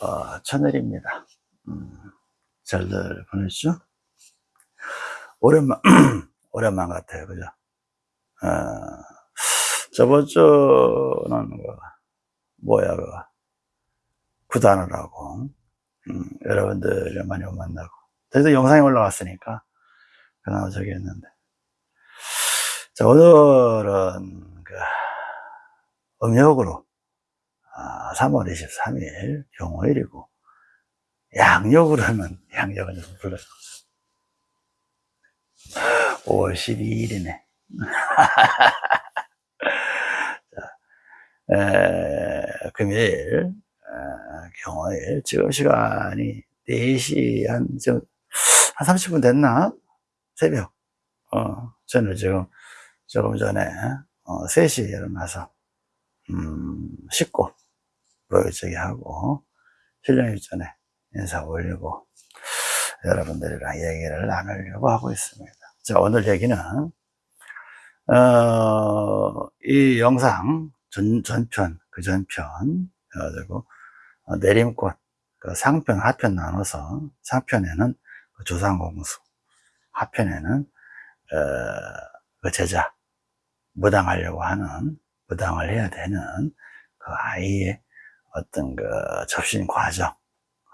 어, 천일입니다. 음, 잘들 보냈죠? 오랜만, 오랜만 같아요. 그죠? 어, 저번 주는, 그, 뭐야, 그, 구단을 하고, 음, 여러분들을 많이 못 만나고. 그래도 영상이 올라왔으니까, 그나마 저기 했는데. 자, 오늘은, 그, 음력으로, 아, 3월 23일 경호일이고 양력으로 하면 양력은 좀 불러요 5월 12일이네. 자, 에, 금요일 에, 경호일 지금 시간이 4시 한, 지금 한 30분 됐나? 새벽. 어, 저는 지금 조금 전에 어, 3시에 일어나서 음, 씻고 보여주기 하고 실령 일 전에 인사 올리고 여러분들이랑 얘기를 나누려고 하고 있습니다. 자 오늘 얘기는 어, 이 영상 전, 전편 그 전편 그래가지고 어, 내림꽃 그 상편 하편 나눠서 상편에는 그 조상공수 하편에는 어, 그 제자 무당하려고 하는 무당을 해야 되는 그 아이의 어떤 그 접신 과정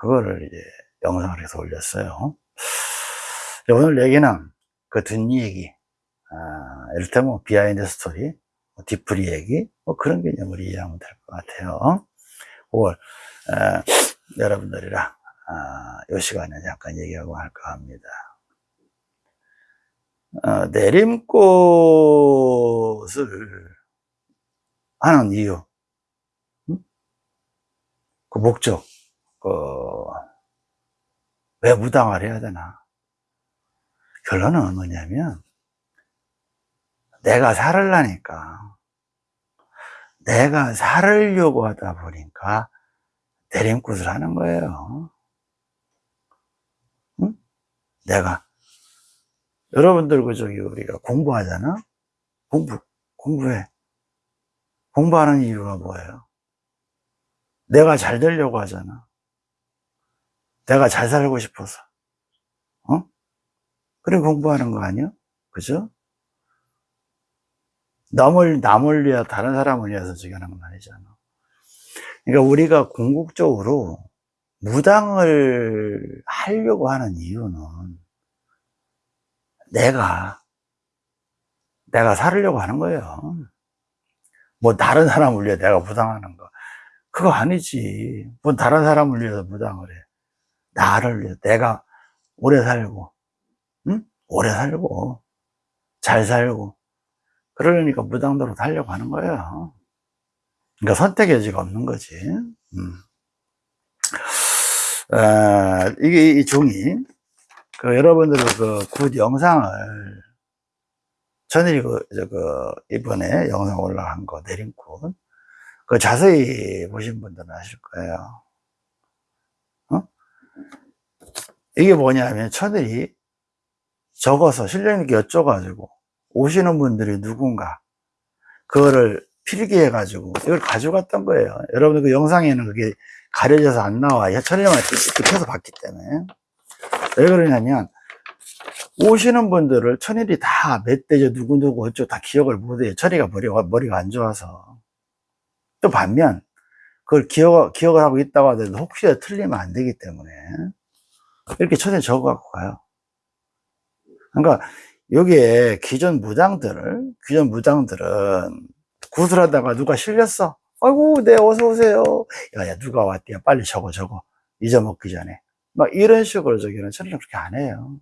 그거를 이제 영상을 해서 올렸어요. 오늘 얘기는 그 뒷 얘기 아, 이를테면 behind story 뭐 뒤풀이 얘기 뭐 그런 개념으로 이해하면 될 것 같아요. 그걸 에, 여러분들이랑 아, 이 시간에 잠깐 얘기하고 할까 합니다. 어, 내림꽃을 하는 이유 그 목적, 그, 왜 무당을 해야 되나? 결론은 뭐냐면, 내가 살으려니까, 내가 살으려고 하다 보니까, 내림굿을 하는 거예요. 응? 내가, 여러분들 그 저기 우리가 공부하잖아? 공부, 공부해. 공부하는 이유가 뭐예요? 내가 잘 되려고 하잖아. 내가 잘 살고 싶어서. 어? 그래 공부하는 거 아니야? 그죠? 남을, 남을 위해 다른 사람을 위해서 저기 하는 건 아니잖아. 그러니까 우리가 궁극적으로 무당을 하려고 하는 이유는 내가, 내가 살으려고 하는 거예요. 뭐 다른 사람을 위해 내가 무당하는 거. 그거 아니지. 뭐 다른 사람을 위해서 무당을 해. 나를 위해 내가 오래 살고, 응? 오래 살고, 잘 살고. 그러니까 무당도로 살려고 하는 거예요. 그러니까 선택의 여지가 없는 거지. 음. 아, 이게 이 종이, 그 여러분들 그굿 영상을 전일이 그, 그, 이번에 영상 올라간 거, 내림굿. 그 자세히 보신 분들은 아실 거예요. 어? 이게 뭐냐면 천일이 적어서 실령님께 여쭤가지고 오시는 분들이 누군가 그거를 필기해 가지고 이걸 가져갔던 거예요. 여러분들 그 영상에는 그게 가려져서 안 나와. 천일만 펴서 봤기 때문에. 왜 그러냐면 오시는 분들을 천일이 다 멧돼지 누구누구 어쩌고 다 기억을 못해요. 천일이가 머리가, 머리가 안 좋아서 또 반면 그걸 기억, 기억을 하고 있다고 하더라도 혹시라도 틀리면 안 되기 때문에 이렇게 천에 적어 갖고 가요. 그러니까 여기에 기존 무장들을 기존 무장들은 구슬하다가 누가 실렸어? 아이고 네 어서 오세요. 야야 누가 왔대요 빨리 적어 적어. 잊어먹기 전에. 막 이런 식으로 저기는 천일은 그렇게 안 해요.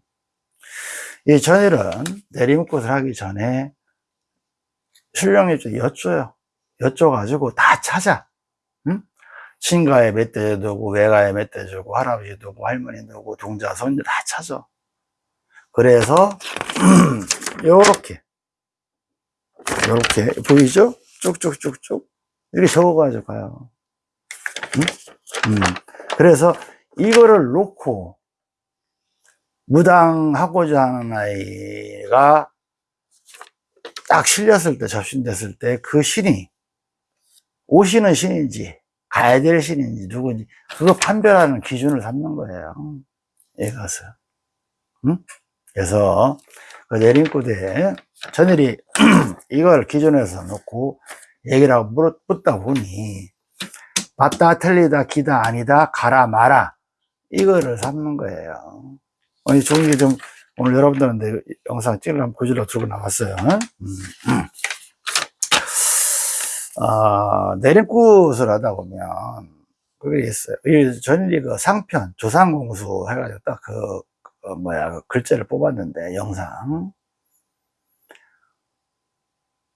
이 전일은 내리묵굿을 하기 전에 신령이 좀 여쭤요 여쭤가지고 다 찾아. 응? 친가에 멧돼지 두고 외가에 멧돼지 두고 할아버지 두고 할머니 두고 동자 손자 다 찾아. 그래서 요렇게 요렇게 보이죠? 쭉쭉쭉쭉 이렇게 적어가지고 가요. 응? 음. 그래서 이거를 놓고 무당하고자 하는 아이가 딱 실렸을 때 접신됐을 때 그 신이 오시는 신인지 가야 될 신인지 누구인지 그거 판별하는 기준을 삼는 거예요. 이것을. 응? 그래서 그 내림구대에 전일이 이걸 기준에서 놓고 얘기를 하고 묻다 보니 맞다 틀리다 기다 아니다 가라 마라 이거를 삼는 거예요. 아니 좋은 게 좀 오늘 여러분들한테 영상 찍으려면 보여주려고 들고 나왔어요. 음. 아, 내림굿을 하다 보면 그게 있어요. 이 전일이 그 상편 조상공수 해가지고 딱 그, 그 뭐야 그 글자를 뽑았는데 영상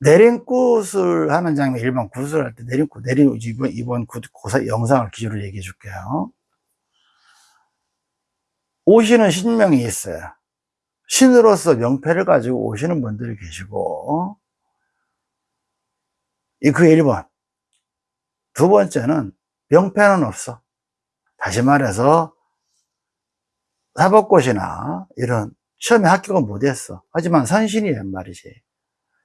내림굿을 하는 장면 일반 굿을 할 때 내림굿 내림 이번 이번 굿 고사 영상을 기준으로 얘기해 줄게요. 오시는 신명이 있어요. 신으로서 명패를 가지고 오시는 분들이 계시고 이그 1번 두 번째는 명패는 없어. 다시 말해서 사법고시나 이런 시험에 합격은 못했어. 하지만 선신이란 말이지.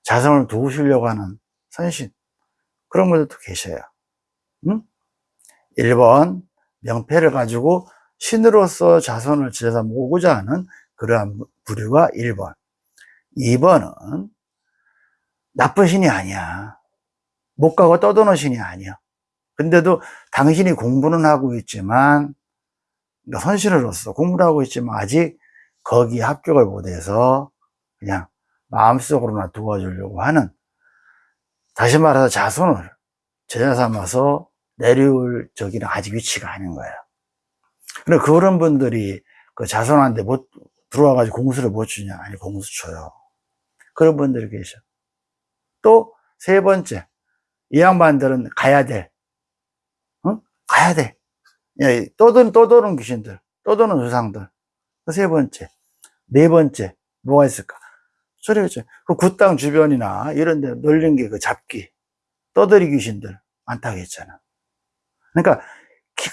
자성을 도우시려고 하는 선신. 그런 분들도 계셔요. 응? 1번 명패를 가지고 신으로서 자손을 지어서 모으고자 하는 그러한 부류가 1번 2번은 나쁜 신이 아니야 못 가고 떠도는 신이 아니야. 근데도 당신이 공부는 하고 있지만 그러니까 선신으로서 공부를 하고 있지만 아직 거기에 합격을 못해서 그냥 마음속으로나 도와주려고 하는 다시 말해서 자손을 제자 삼아서 내려올 저기는 아직 위치가 아닌 거예요 근데 그런 분들이 그 자손한테 못 들어와가지고 공수를 못 주냐? 아니 공수 줘요. 그런 분들이 계셔. 또 세 번째 이 양반들은 가야 돼. 응? 가야 돼. 예, 떠도는 떠도는 귀신들 떠도는 조상들. 그세 번째 네 번째 뭐가 있을까? 소리겠죠. 그 굿당 주변이나 이런 데 널린 게 그 잡기. 떠들이 귀신들 많다고 했잖아. 그러니까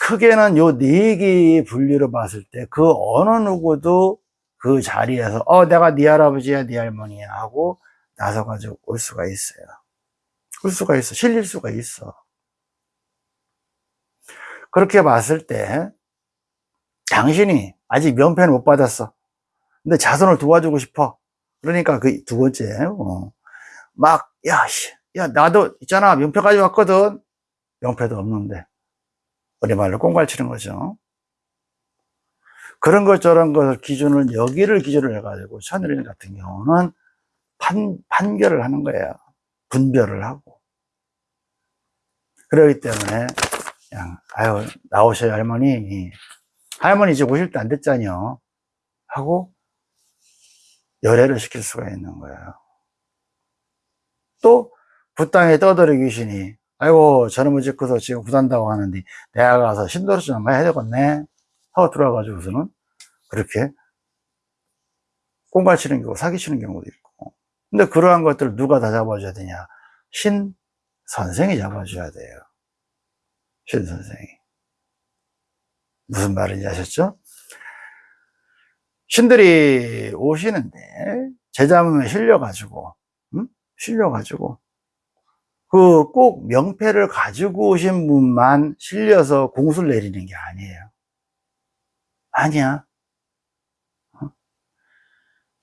크게는 요 네 개의 분류로 봤을 때 그 어느 누구도 그 자리에서 어 내가 네 할아버지야 네 할머니야 하고 나서 가지고 올 수가 있어요 올 수가 있어 실릴 수가 있어. 그렇게 봤을 때 당신이 아직 면패는 못 받았어. 근데 자손을 도와주고 싶어. 그러니까 그 두 번째 어. 막 야, 씨, 야 나도 있잖아 명패까지 왔거든. 명패도 없는데. 우리 말로 꽁갈 치는 거죠. 그런 것 저런 것을 기준을 여기를 기준으로 해가지고 천일인 같은 경우는 판, 판결을 하는 거예요. 분별을 하고 그러기 때문에 그냥 아유 나오셔요 할머니 할머니 이제 오실 때안 됐잖요 하고 열애를 시킬 수가 있는 거예요. 또 부땅에 떠들이 귀신이 아이고 저놈의 집 커서 지금 구단다고 하는데 내가 가서 신도를 좀 한번 해야 되겠네. 하고 들어와가지고서는 그렇게 꽁갈치는 경우 사기치는 경우도 있고. 근데 그러한 것들을 누가 다 잡아줘야 되냐? 신 선생이 잡아줘야 돼요 신 선생이 무슨 말인지 아셨죠? 신들이 오시는데 제자문에 실려가지고 음? 실려가지고 그 꼭 명패를 가지고 오신 분만 실려서 공수를 내리는 게 아니에요 아니야 어?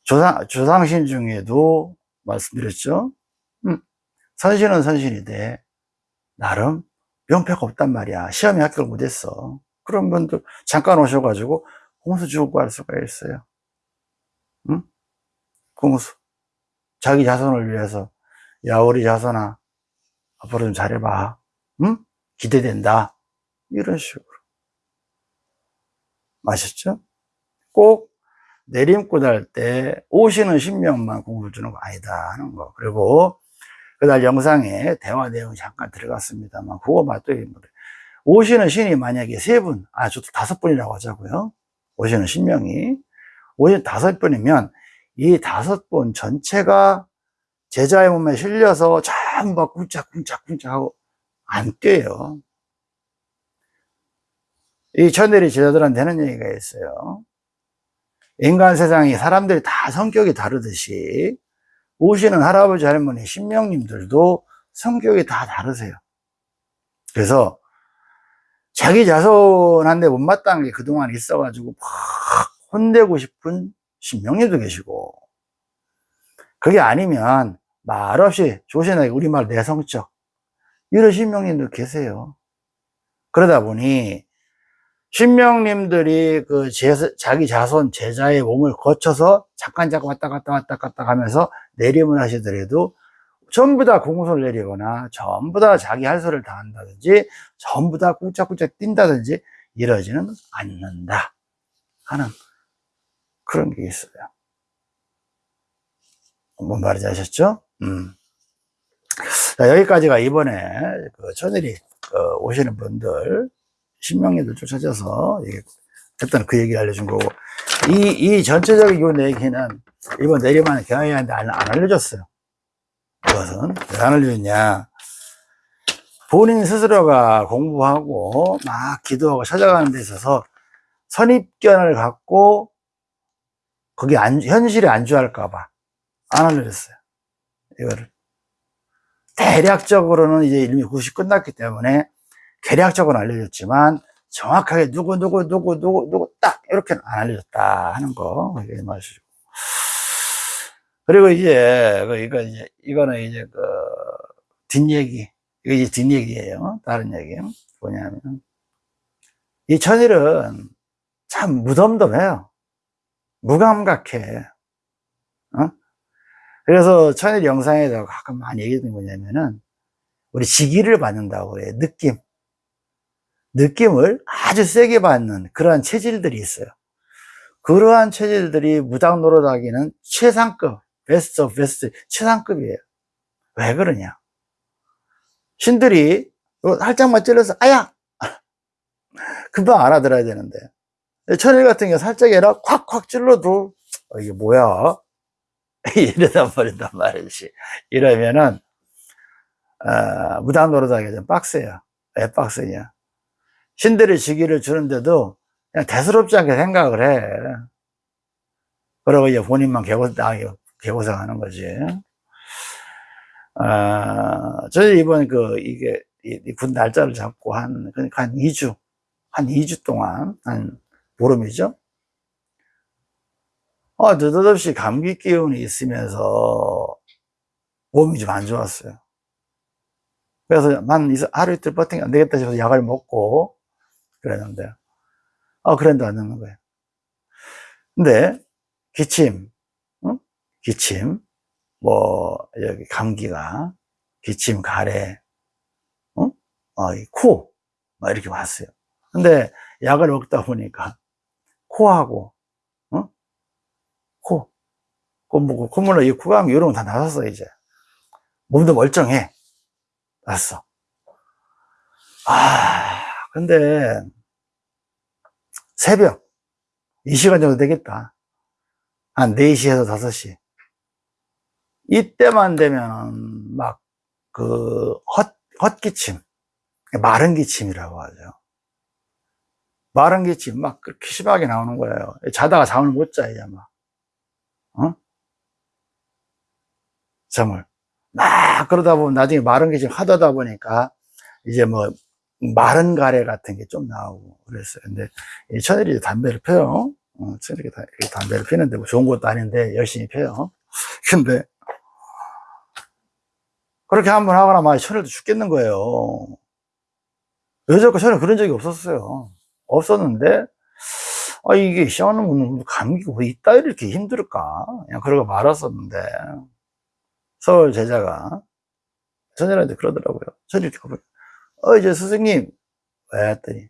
조상, 조상신 중에도 말씀드렸죠 음, 선신은 선신인데 나름 명패가 없단 말이야. 시험에 합격을 못했어. 그런 분들 잠깐 오셔가지고 공수 주고 할 수가 있어요. 응? 공수. 자기 자손을 위해서. 야 우리 자손아 앞으로 좀 잘해봐. 응? 기대된다. 이런 식으로. 아셨죠? 꼭 내림꽃 할 때 오시는 신명만 공부 주는 거 아니다 하는 거. 그리고 그날 영상에 대화 내용이 잠깐 들어갔습니다만 그거 맞더니 오시는 신이 만약에 세 분, 아 저도 다섯 분이라고 하자고요. 오시는 신명이. 오시는 다섯 분이면 이 다섯 분 전체가 제자의 몸에 실려서 전부 쿵짝쿵짝쿵짝 하고 안 뛰어요. 이 천대리 제자들한테 하는 얘기가 있어요. 인간 세상이 사람들이 다 성격이 다르듯이 오시는 할아버지 할머니 신명님들도 성격이 다 다르세요. 그래서 자기 자손한테 못마땅한 게 그동안 있어가지고 막 혼내고 싶은 신명님도 계시고. 그게 아니면 말없이 조신하게 우리말 내성적. 이런 신명님도 계세요. 그러다 보니 신명님들이 그 제, 자기 자손 제자의 몸을 거쳐서 잠깐 잠깐 왔다 갔다 왔다 갔다 하면서 내림을 하시더라도 전부 다 공소를 내리거나 전부 다 자기 할 소리를 다 한다든지 전부 다 꿀짝꿀짝 뛴다든지 이러지는 않는다 하는 그런 게 있어요 뭔 말인지 아셨죠? 음. 자, 여기까지가 이번에 그 천일이 그 오시는 분들 신명리들 쫓아져서 일단 그 얘기 알려준 거고. 이, 이 전체적인 요 얘기는 이번 내리만 경영한테 안, 안 알려줬어요. 그것은 왜 안 알려줬냐. 본인 스스로가 공부하고 막 기도하고 찾아가는 데 있어서 선입견을 갖고 거기 안, 현실에 안주할까봐 안 알려줬어요. 이거를. 대략적으로는 이제 일미 90 끝났기 때문에 계략적으로 알려줬지만 정확하게 누구 누구 누구 누구 누구 딱 이렇게는 안 알려줬다 하는 거 이게 말이죠. 그리고 이제 그 이거 이제 이거는 이제 그 뒷얘기 이거 이제 뒷얘기예요. 다른 얘기 뭐냐면 이 천일은 참 무덤덤해요. 무감각해. 어? 그래서 천일 영상에다가 가끔 많이 얘기하는 게 뭐냐면은 우리 지기를 받는다고 그래요. 느낌. 느낌을 아주 세게 받는 그러한 체질들이 있어요. 그러한 체질들이 무당 노릇하기는 최상급, best of best, 최상급이에요. 왜 그러냐? 신들이 살짝만 찔러서 아야! 금방 알아들어야 되는데 천일 같은 경우 살짝 해라 콱콱 찔러도 어, 이게 뭐야? 이러다 버린단 말이지. 이러면은 어, 무당 노릇하기 좀 빡세요. 왜 빡세냐? 신들의 직위를 주는데도 그냥 대수롭지 않게 생각을 해. 그러고 이제 본인만 개고, 아, 개고생하는 거지. 아, 저희 이번 그, 이게, 군 날짜를 잡고 한, 그러니까 한 2주, 한 2주 동안, 한 보름이죠? 아, 느닷없이 감기 기운이 있으면서 몸이 좀 안 좋았어요. 그래서 만 하루 이틀 버티기 안 되겠다 싶어서 약을 먹고 그랬는데, 아, 그랬는데 안 되는 거예요. 근데, 기침, 응? 기침, 뭐, 여기 감기가, 기침, 가래, 응? 어, 이 코, 막 이렇게 왔어요. 근데 약을 먹다 보니까, 코하고, 응? 코, 콧물, 콧물로 이 구강 이런 거 다 나섰어, 이제. 몸도 멀쩡해. 났어. 아, 근데, 새벽, 이 시간 정도 되겠다. 한 4시에서 5시. 이때만 되면, 막, 그, 헛, 헛기침. 마른 기침이라고 하죠. 마른 기침, 막, 그렇게 심하게 나오는 거예요. 자다가 잠을 못 자, 이제 막. 어? 잠을. 막, 그러다 보면 나중에 마른 기침 하다 보니까, 이제 뭐, 마른 가래 같은 게 좀 나오고 그랬어요. 근데 이 천일이 담배를 펴요. 어, 천일이 담배를 피는데 뭐 좋은 것도 아닌데 열심히 펴요. 근데 그렇게 한 번 하거나 막 천일도 죽겠는 거예요. 여자가 전혀 그런 적이 없었어요. 없었는데 아 이게 시원한 감기가 왜 있다 이렇게 힘들까? 그냥 그러고 말았었는데 서울 제자가 천일한테 그러더라고요. 천일 이렇게 어, 이제 스승님, 왜 했더니,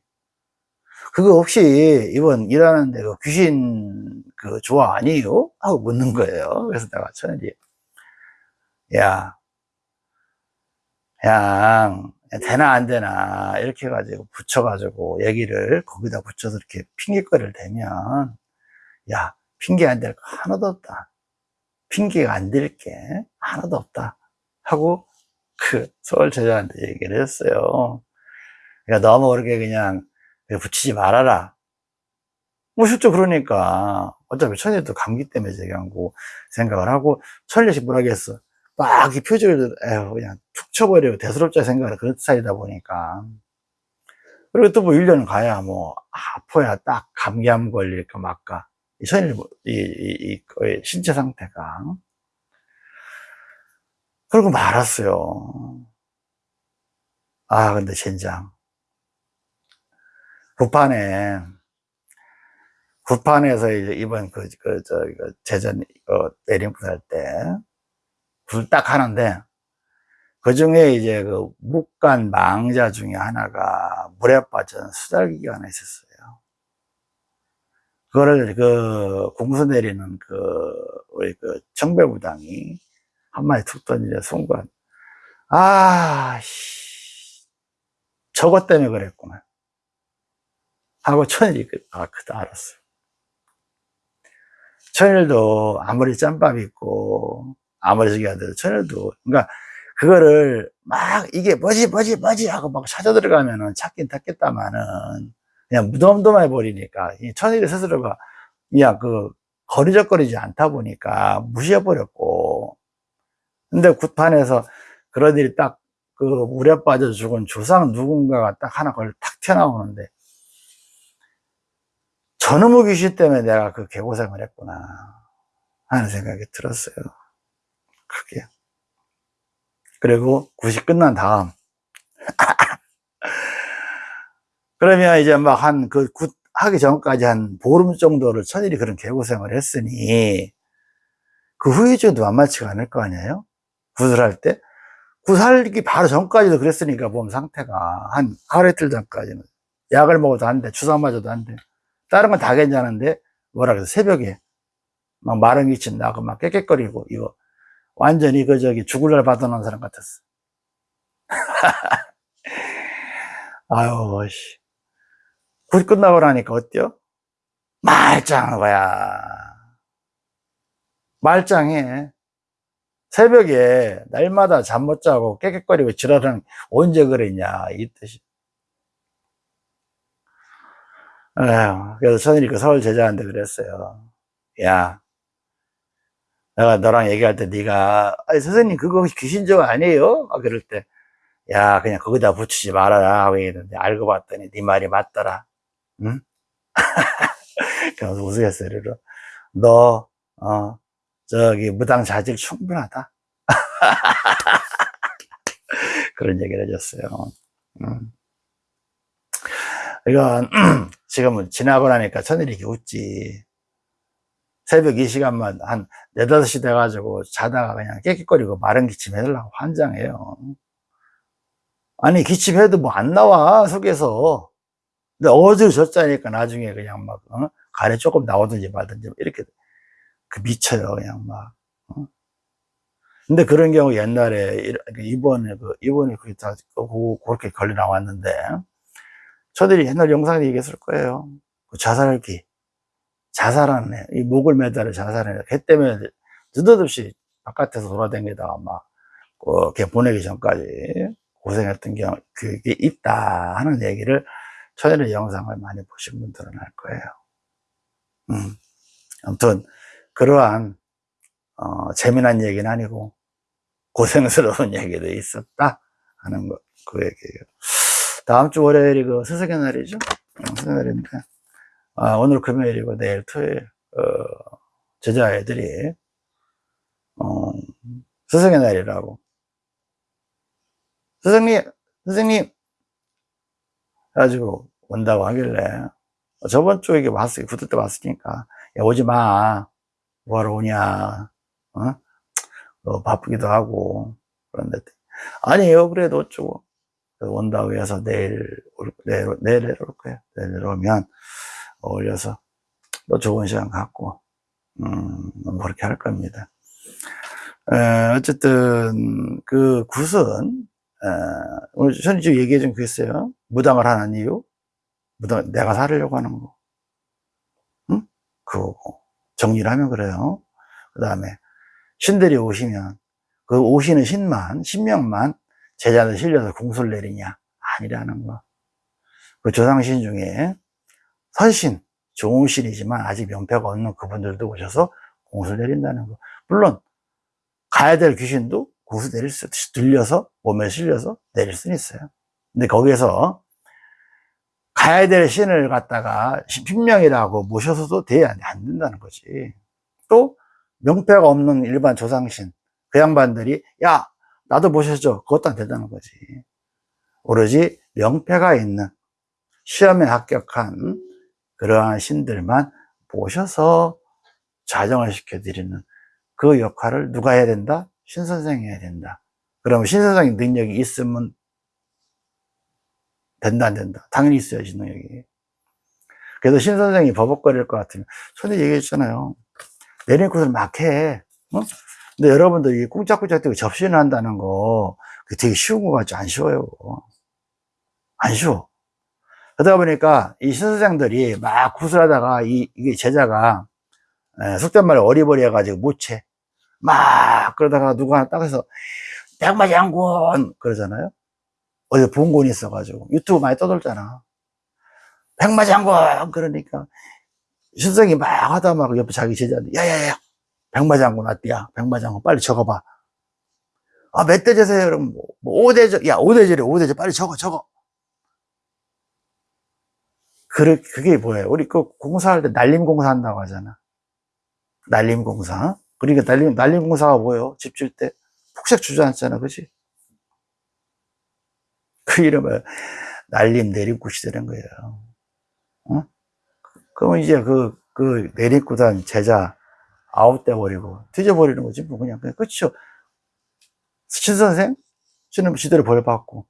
그거 혹시 이번 일하는 데 그 귀신 그 조화 아니에요? 하고 묻는 거예요. 그래서 내가 천일이, 야, 그냥, 되나 안 되나, 이렇게 해가지고 붙여가지고 얘기를 거기다 붙여서 이렇게 핑계거리를 대면, 야, 핑계 안 될 거 하나도 없다. 핑계가 안 될 게 하나도 없다. 하고 그 서울 제자한테 얘기를 했어요. 그러니까 너무 그렇게 그냥 붙이지 말아라. 뭐 실제 그러니까 어차피 천일도 감기 때문에 얘기한 거 생각을 하고 천일씨 뭐라 했어. 막 이 표정을 에휴 그냥 툭 쳐버리고 대수롭자 생각을 그런 스타일이다 보니까 그리고 또 뭐 1년 가야 뭐, 아파야 딱 감기암 걸릴까. 이 천일, 이, 이, 이, 거의 신체 상태가. 그러고 말았어요. 아, 근데 젠장. 북판에, 북판에서 이제 이번 그, 그, 저, 그, 재전, 어, 내림부 할 때, 불딱 하는데, 그 중에 이제 그 묵간 망자 중에 하나가 물에 빠진 수달기가 하나 있었어요. 그거를 그 공수 내리는 그 우리 그 청배부당이 한 마디 툭 던지는 순간, 아, 씨, 저것 때문에 그랬구나. 하고 천일이, 그, 아, 그다 알았어요. 천일도 아무리 짬밥 있고, 아무리 저기 하더라도 천일도, 그러니까 그거를 막 이게 뭐지 뭐지 뭐지 하고 막 찾아 들어가면은 찾긴 찾겠다마는 그냥 무덤덤해 버리니까 이 천일이 스스로가 그냥 그 거리적거리지 않다 보니까 무시해 버렸고 근데 굿판에서 그런 일이 딱 그 물에 빠져 죽은 조상 누군가가 딱 하나 걸탁 튀어나오는데 저놈의 귀신 때문에 내가 그 개고생을 했구나 하는 생각이 들었어요 크게 그리고 굿이 끝난 다음 그러면 이제 막 한 그 굿 하기 전까지 한 보름 정도를 천일이 그런 개고생을 했으니 그 후유증도 만만치가 않을 거 아니에요? 굿을 할 때? 굿 하기 바로 전까지도 그랬으니까 몸 상태가 한 하루 이틀 전까지는 약을 먹어도 안 돼, 주사 맞아도 안 돼. 다른 건 다 괜찮은데 뭐라 그래서 새벽에 막 마른 기침 나고 막 캑캑거리고 이거 완전히 그 저기 죽을 날 받아놓은 사람 같았어. 아유, 씨. 굿 끝나고 나니까 어때요? 말짱한 거야. 말짱해. 새벽에 날마다 잠 못 자고 캑캑거리고 지랄하는 게 언제 그랬냐, 이 듯이. 에휴, 그래서 천일이 그 서울 제자한테 그랬어요. 야, 내가 너랑 얘기할 때 네가 아니 선생님 그거 귀신적 아니에요? 아, 그럴 때 야 그냥 거기다 붙이지 말아라 하고 얘기했는데 알고 봤더니 네 말이 맞더라 응? 그래서 우스갯소리로 너 어, 저기 무당 자질 충분하다 그런 얘기를 해줬어요 음. 이건 지금은 지나고 나니까 천일이 이렇게 웃지 새벽 이 시간만 한 4, 5시 돼가지고 자다가 그냥 깨끗거리고 마른 기침 해달라고 환장해요. 아니, 기침해도 뭐 안 나와, 속에서. 근데 어지러졌자니까 나중에 그냥 막, 어? 가래 조금 나오든지 말든지 이렇게 그 미쳐요, 그냥 막. 어? 근데 그런 경우 옛날에 이번에 그 이번에 그게 다 그렇게 걸려 나왔는데 저들이 옛날 영상에 얘기했을 거예요. 그 자살기 자살하네. 이 목을 매달아 자살하네. 걔 때문에 느닷없이 바깥에서 돌아다니다가 막, 어, 걔 보내기 전까지 고생했던 경우, 그게 있다 하는 얘기를 천일의 영상을 많이 보신 분들은 알 거예요. 음. 아무튼, 그러한, 어, 재미난 얘기는 아니고, 고생스러운 얘기도 있었다 하는 거, 그 얘기예요. 다음 주 월요일이 그 스승의 날이죠? 어, 스승의 날인데. 아, 오늘 금요일이고 내일 토요일 어, 제자애들이 어, 스승의 날이라고 스승님 스승님 가지고 온다고 하길래 저번 주에 왔으 붙을 때 왔으니까 야, 오지 마 뭐하러 오냐 어? 어, 바쁘기도 하고 그런데 아니에요 그래도 어쩌고 온다고 해서 내일 올, 내일, 내일 올 거예요 내일 오면 어울려서 또 좋은 시간 갖고 음, 그렇게 할 겁니다. 에, 어쨌든 그 굿은 에, 오늘 저는 지금 얘기해 준 그랬어요. 무당을 하는 이유, 무당 내가 살으려고 하는 거, 응? 그거고 정리를 하면 그래요. 그 다음에 신들이 오시면 그 오시는 신만 신명만 제자들 실려서 공수를 내리냐 아니라는 거. 그 조상신 중에 선신, 좋은 신이지만 아직 명패가 없는 그분들도 오셔서 공수 내린다는 거. 물론, 가야 될 귀신도 공수 내릴 수, 들려서, 몸에 실려서 내릴 수는 있어요. 근데 거기에서 가야 될 신을 갖다가 신명이라고 모셔서도 돼, 안 된다는 거지. 또, 명패가 없는 일반 조상신, 그 양반들이, 야, 나도 모셔줘. 그것도 안 된다는 거지. 오로지 명패가 있는, 시험에 합격한 그러한 신들만 모셔서 자정을 시켜드리는 그 역할을 누가 해야 된다? 신선생이 해야 된다. 그러면 신선생의 능력이 있으면 된다, 안 된다? 당연히 있어야지, 능력이. 그래서 신 선생이 버벅거릴 것 같으면, 전에 얘기했잖아요. 내린 곳을 막 해. 어? 근데 여러분들 이 꿍짝꿍짝 뛰고 접신을 한다는 거, 그게 되게 쉬운 거 같지? 안 쉬워요. 안 쉬워. 그러다 보니까 이 신선생들이 막 구슬하다가 이, 이게 제자가 에, 속된 말로 어리버리 해가지고 못 채. 막 그러다가 누가 하나 딱 해서 백마장군 그러잖아요. 어디 본곤이 있어가지고 유튜브 많이 떠돌잖아. 백마장군 그러니까 신성이 막 하다 막 옆에 자기 제자한테 야야야 백마장군 왔디야 백마장군 빨리 적어봐. 아 몇 대제세요? 그럼 뭐, 뭐 5대제 야 5대제래 5대제 빨리 적어 적어. 그 그게 뭐예요? 우리 그 공사할 때 날림공사 한다고 하잖아. 날림공사. 그러니까 날림, 날림공사가 뭐예요? 집 질 때 폭삭 주저앉잖아. 그지? 그 이름을 날림 내림굿이 되는 거예요. 어? 그러면 이제 그, 그 내림굿한 제자 아웃돼 버리고 뒤져버리는 거지. 뭐 그냥, 그냥 끝이죠. 신선생? 신은 지대로 벌받고.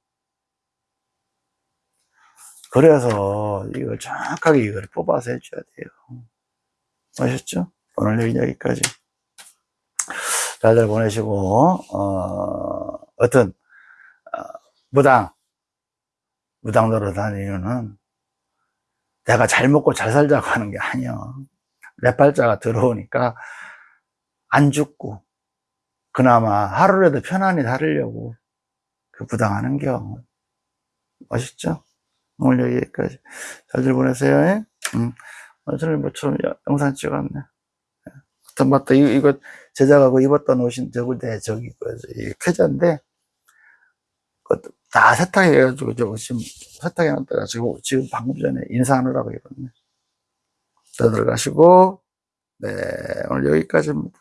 그래서 이걸 정확하게 이걸 뽑아서 해줘야 돼요. 아셨죠? 오늘 얘기 여기까지. 잘들 보내시고, 어, 어떤, 어, 무당, 무당 노릇하는 이유는 내가 잘 먹고 잘 살자고 하는 게 아니야. 내 팔자가 들어오니까 안 죽고, 그나마 하루라도 편안히 살으려고 그 무당하는 겨. 멋있죠? 오늘 여기까지. 잘들 보내세요. 예? 음. 오늘 뭐처럼 영상 찍었네. 하여튼 맞다. 이거, 이거 제작하고 그 입었던 옷인 저건데 저기 그, 이 쾌자인데 그것도 다 세탁해가지고 지금 세탁해놨다가 지금 방금 전에 인사하느라고 입었네. 다들 가시고 네 오늘 여기까지입니다.